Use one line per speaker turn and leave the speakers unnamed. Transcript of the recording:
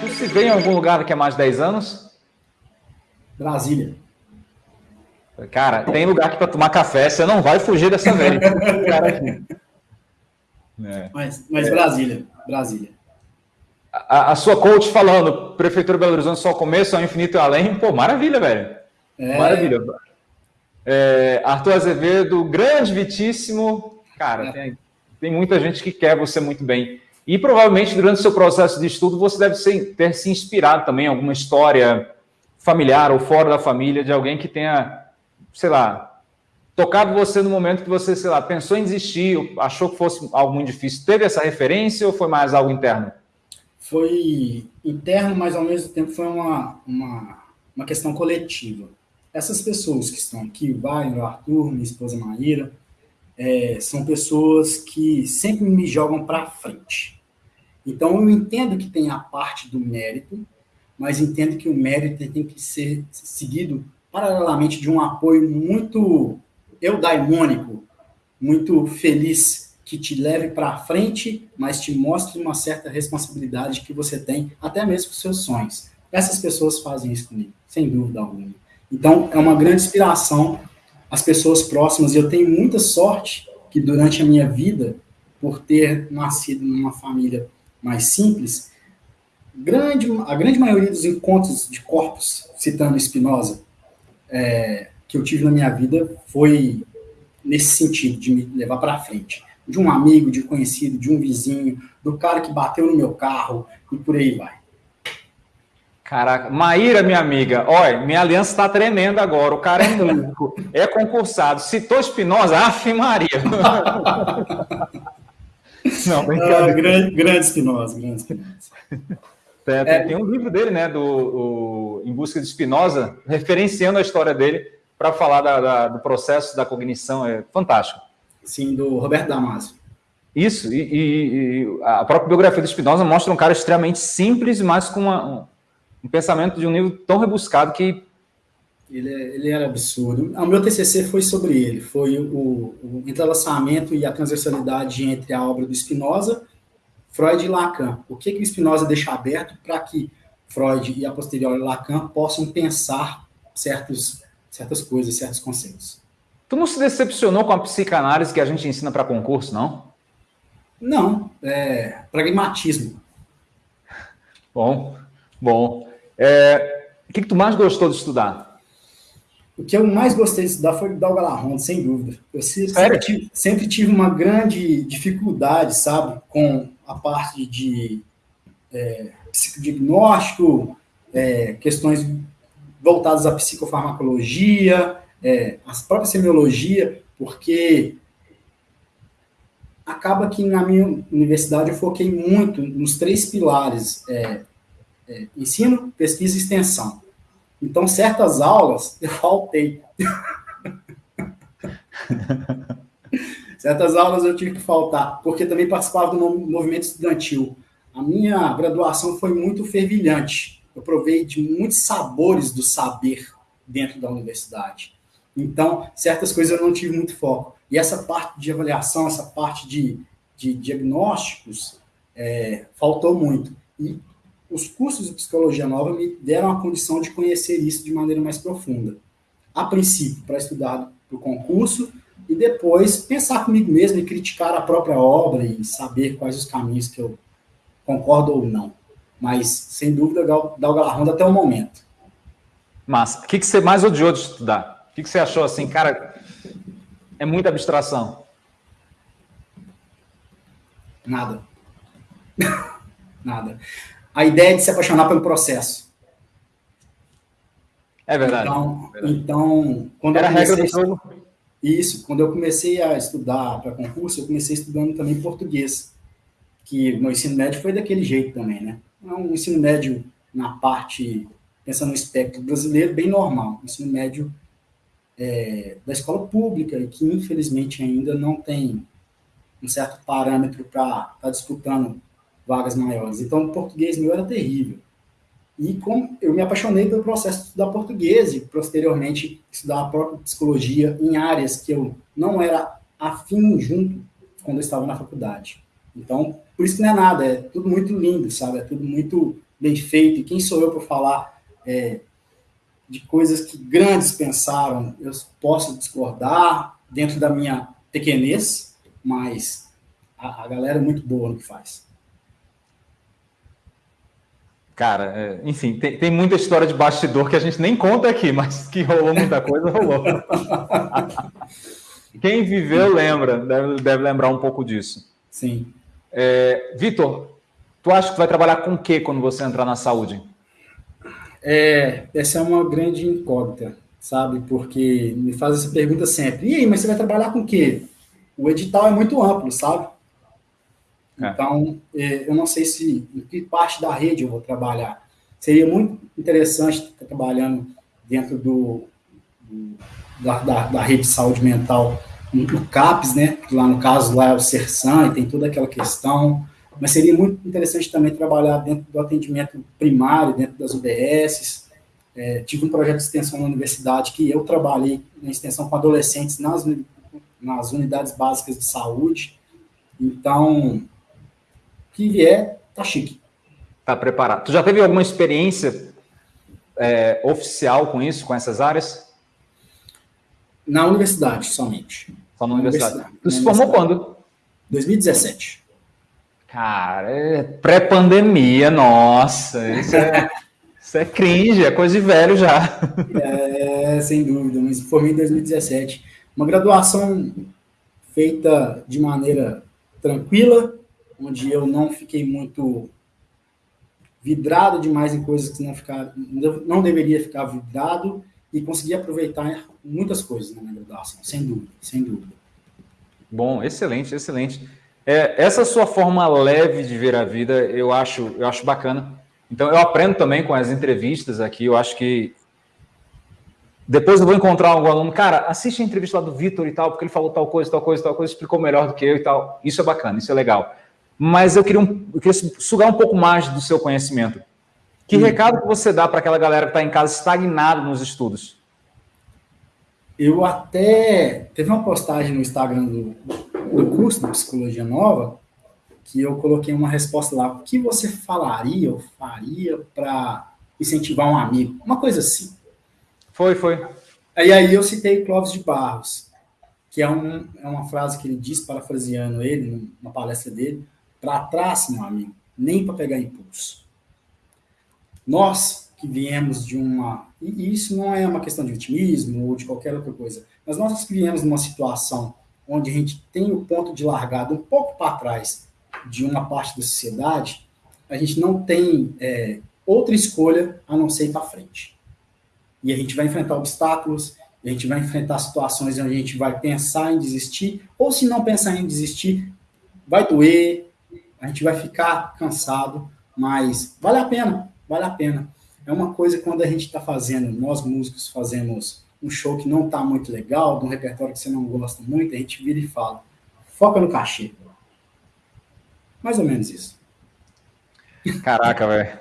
Tu se vê em algum lugar daqui a mais de 10 anos?
Brasília.
Cara, tem lugar aqui para tomar café, você não vai fugir dessa velha.
é. Mas, mas é. Brasília, Brasília.
A, a, sua coach falando, Prefeitura Belo Horizonte só começo ao infinito e além, pô, maravilha, velho. É. Maravilha. É, Arthur Azevedo, grande, vitíssimo. Cara, é. tem, tem muita gente que quer você muito bem. E provavelmente durante o seu processo de estudo você deve ser, ter se inspirado também em alguma história familiar ou fora da família de alguém que tenha sei lá, tocado você no momento que você, sei lá, pensou em desistir, achou que fosse algo muito difícil? Teve essa referência ou foi mais algo interno?
Foi interno, mas ao mesmo tempo foi uma, uma, uma questão coletiva. Essas pessoas que estão aqui, o Wagner, o Arthur, minha esposa Maíra, é, são pessoas que sempre me jogam para frente. Então, eu entendo que tem a parte do mérito, mas entendo que o mérito tem que ser seguido paralelamente de um apoio muito eudaimônico, muito feliz, que te leve para frente, mas te mostre uma certa responsabilidade que você tem, até mesmo com seus sonhos. Essas pessoas fazem isso comigo, sem dúvida alguma. Então, é uma grande inspiração as pessoas próximas, e eu tenho muita sorte que durante a minha vida, por ter nascido numa família mais simples, grande, a grande maioria dos encontros de corpos, citando Spinoza, é, que eu tive na minha vida foi nesse sentido, de me levar para frente. De um amigo, de um conhecido, de um vizinho, do cara que bateu no meu carro e por aí vai.
Caraca, Maíra, minha amiga, olha, minha aliança está tremendo agora. O cara é músico, é concursado. Citou Espinosa, af Maria.
Não, ah, grande, grande Espinosa, grande Espinosa.
É, tem, é, tem, um livro dele, né, do o, Em Busca de Spinoza, referenciando a história dele para falar da, da, do processo da cognição. É fantástico.
Sim, do Roberto Damasio.
Isso, e, e, e a própria biografia do Spinoza mostra um cara extremamente simples, mas com uma, um, um, pensamento de um nível tão rebuscado que...
Ele, é, ele era absurdo. O meu TCC foi sobre ele, foi o, o entrelaçamento e a transversalidade entre a obra do Spinoza Freud e Lacan. O que, que o Spinoza deixa aberto para que Freud e a posteriori Lacan possam pensar certos, certas coisas, certos conceitos.
Tu não se decepcionou com a psicanálise que a gente ensina para concurso, não?
Não, é pragmatismo.
Bom, bom. É, o que, que tu mais gostou de estudar?
O que eu mais gostei de estudar foi o Dalgalarron, sem dúvida. Eu sempre tive, sempre tive uma grande dificuldade, sabe, com a parte de é, psicodiagnóstico, é, questões voltadas à psicofarmacologia, é, a própria semiologia, porque acaba que na minha universidade eu foquei muito nos três pilares, é, é, ensino, pesquisa e extensão. Então, certas aulas eu faltei. Certas aulas eu tive que faltar, porque também participava do movimento estudantil. A minha graduação foi muito fervilhante. Eu provei de muitos sabores do saber dentro da universidade. Então, certas coisas eu não tive muito foco. E essa parte de avaliação, essa parte de, de diagnósticos, é, faltou muito. E os cursos de psicologia nova me deram a condição de conhecer isso de maneira mais profunda. A princípio, para estudar para o concurso, e depois pensar comigo mesmo e criticar a própria obra e saber quais os caminhos que eu concordo ou não. Mas, sem dúvida, dá o galarrão até o momento.
Mas, o que, que você mais odiou de estudar? O que, que você achou assim, cara, é muita abstração?
Nada. Nada. A ideia é de se apaixonar pelo processo.
É verdade.
Então,
é verdade.
então quando
Era a regra do jogo.
Isso, quando eu comecei a estudar para concurso, eu comecei estudando também português, que no ensino médio foi daquele jeito também, né? É um ensino médio na parte, pensando no espectro brasileiro, bem normal, ensino médio é, da escola pública, e que infelizmente ainda não tem um certo parâmetro para estar tá disputando vagas maiores. Então, o português meu era terrível. E como eu me apaixonei pelo processo de estudar português e, posteriormente, estudar a própria psicologia em áreas que eu não era afim junto quando eu estava na faculdade. Então, por isso que não é nada, é tudo muito lindo, sabe? É tudo muito bem feito. E quem sou eu para falar é, de coisas que grandes pensaram? Eu posso discordar dentro da minha pequenez, mas a, a galera é muito boa no que faz.
Cara, é, enfim, tem, tem, muita história de bastidor que a gente nem conta aqui, mas que rolou muita coisa, rolou. Quem viveu lembra, deve, deve, lembrar um pouco disso.
Sim.
É, Vitor, tu acha que vai trabalhar com o que quando você entrar na saúde?
É, essa é uma grande incógnita, sabe? Porque me faz essa pergunta sempre. E aí, mas você vai trabalhar com o quê? O edital é muito amplo, sabe? É. Então, é, eu não sei se em que parte da rede eu vou trabalhar. Seria muito interessante estar trabalhando dentro do, do da, da, da, rede de saúde mental no CAPS, né? Lá no caso lá é o CERSAN e tem toda aquela questão. Mas seria muito interessante também trabalhar dentro do atendimento primário, dentro das UBSs. É, tive um projeto de extensão na universidade que eu trabalhei na extensão com adolescentes nas, nas unidades básicas de saúde. Então, que vier, tá chique.
Tá preparado. Tu já teve alguma experiência é, oficial com isso, com essas áreas?
Na universidade, somente.
Só na, na universidade. universidade. Tu se formou quando?
2017.
Cara, é pré-pandemia, nossa, isso é, isso é cringe, é coisa de velho já.
É, sem dúvida, mas formei em 2017. Uma graduação feita de maneira tranquila, onde eu não fiquei muito vidrado demais em coisas que não, ficar, não deveria ficar vidrado e consegui aproveitar muitas coisas na minha graduação, sem dúvida, sem dúvida.
Bom, excelente, excelente. É, essa sua forma leve de ver a vida, eu acho, eu acho bacana. Então, eu aprendo também com as entrevistas aqui, eu acho que depois eu vou encontrar algum aluno, cara, assiste a entrevista lá do Vitor e tal, porque ele falou tal coisa, tal coisa, tal coisa, explicou melhor do que eu e tal. Isso é bacana, isso é legal mas eu queria, um, eu queria sugar um pouco mais do seu conhecimento. Que hum. recado que você dá para aquela galera que está em casa estagnado nos estudos?
Eu até teve uma postagem no Instagram do, do curso de Psicologia Nova que eu coloquei uma resposta lá. O que você falaria ou faria para incentivar um amigo? Uma coisa assim.
Foi, foi.
E aí eu citei Clóvis de Barros, que é, um, é uma frase que ele diz, parafraseando ele, numa palestra dele, para trás, meu amigo, nem para pegar impulso. Nós que viemos de uma. E isso não é uma questão de vitimismo ou de qualquer outra coisa, mas nós que viemos de uma situação onde a gente tem o ponto de largada um pouco para trás de uma parte da sociedade, a gente não tem é, outra escolha a não ser ir para frente. E a gente vai enfrentar obstáculos, a gente vai enfrentar situações onde a gente vai pensar em desistir, ou se não pensar em desistir, vai doer, a gente vai ficar cansado, mas vale a pena, vale a pena. É uma coisa quando a gente está fazendo, nós músicos fazemos um show que não está muito legal, de um repertório que você não gosta muito, a gente vira e fala, foca no cachê. Mais ou menos isso.
Caraca, velho.